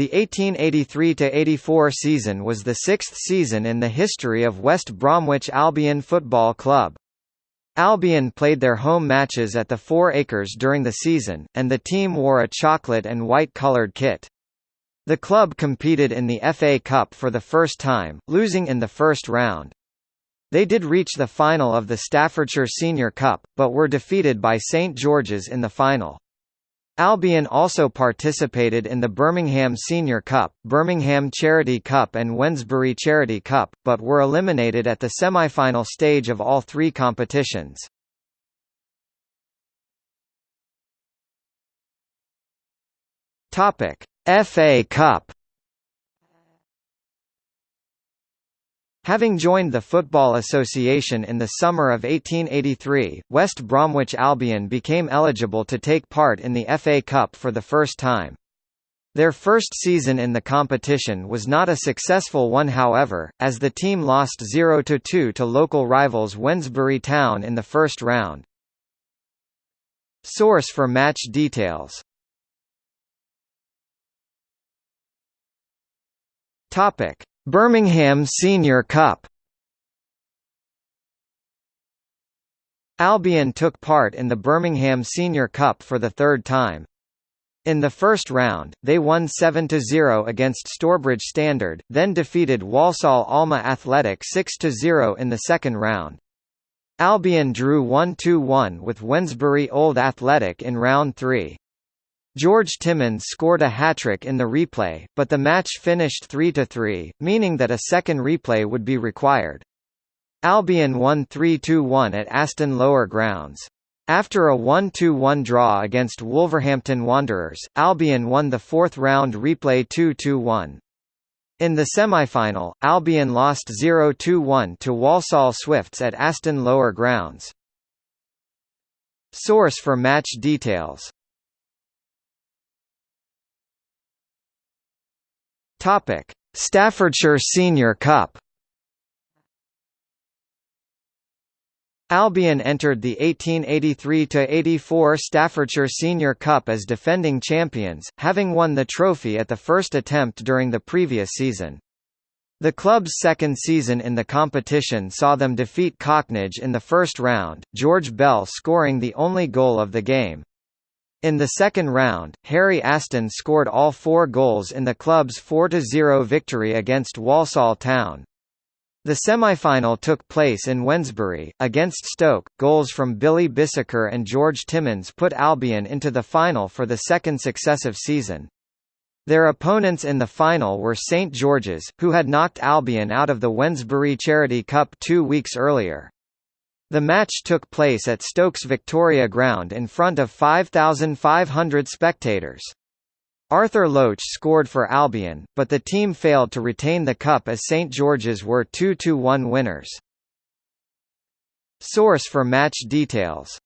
The 1883–84 season was the sixth season in the history of West Bromwich Albion Football Club. Albion played their home matches at the Four Acres during the season, and the team wore a chocolate and white coloured kit. The club competed in the FA Cup for the first time, losing in the first round. They did reach the final of the Staffordshire Senior Cup, but were defeated by St George's in the final. Albion also participated in the Birmingham Senior Cup, Birmingham Charity Cup and Wednesbury Charity Cup, but were eliminated at the semi-final stage of all three competitions. FA Cup Having joined the Football Association in the summer of 1883, West Bromwich Albion became eligible to take part in the FA Cup for the first time. Their first season in the competition was not a successful one however, as the team lost 0–2 to local rivals Wednesbury Town in the first round. Source for match details Topic Birmingham Senior Cup Albion took part in the Birmingham Senior Cup for the third time. In the first round, they won 7–0 against Stourbridge Standard, then defeated Walsall Alma Athletic 6–0 in the second round. Albion drew 1–1 with Wednesbury Old Athletic in round 3. George Timmins scored a hat-trick in the replay, but the match finished 3–3, meaning that a second replay would be required. Albion won 3–1 at Aston Lower Grounds. After a 1–1 draw against Wolverhampton Wanderers, Albion won the fourth round replay 2–1. In the semi-final, Albion lost 0–1 to Walsall Swifts at Aston Lower Grounds. Source for match details Topic: Staffordshire Senior Cup. Albion entered the 1883–84 Staffordshire Senior Cup as defending champions, having won the trophy at the first attempt during the previous season. The club's second season in the competition saw them defeat Cocknage in the first round, George Bell scoring the only goal of the game. In the second round, Harry Aston scored all four goals in the club's 4–0 victory against Walsall Town. The semi-final took place in Wednesbury, against Stoke. Goals from Billy Bisseker and George Timmins put Albion into the final for the second successive season. Their opponents in the final were St George's, who had knocked Albion out of the Wednesbury Charity Cup two weeks earlier. The match took place at Stokes Victoria Ground in front of 5,500 spectators. Arthur Loach scored for Albion, but the team failed to retain the cup as St George's were 2–1 winners. Source for match details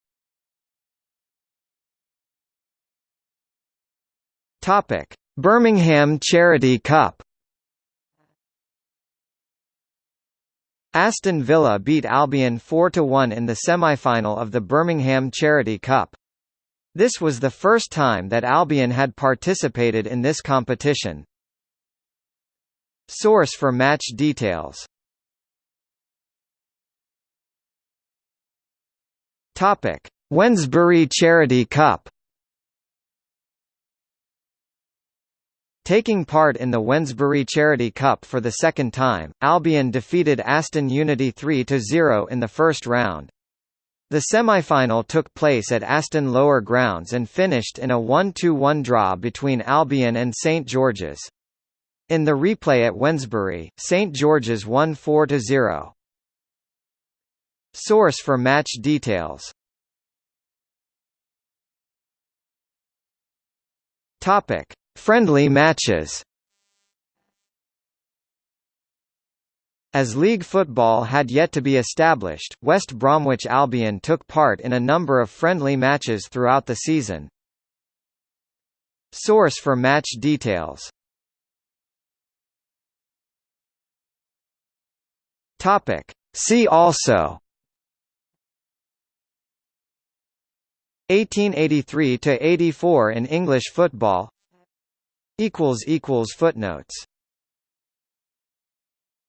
Birmingham Charity Cup Aston Villa beat Albion 4–1 in the semi-final of the Birmingham Charity Cup. This was the first time that Albion had participated in this competition. Source for match details Topic: Wednesbury Charity Cup Taking part in the Wednesbury Charity Cup for the second time, Albion defeated Aston Unity 3–0 in the first round. The semi-final took place at Aston Lower Grounds and finished in a 1–1 draw between Albion and St George's. In the replay at Wednesbury, St George's won 4–0. Source for match details Topic Friendly matches As league football had yet to be established, West Bromwich Albion took part in a number of friendly matches throughout the season. Source for match details Topic. See also 1883–84 in English football Footnotes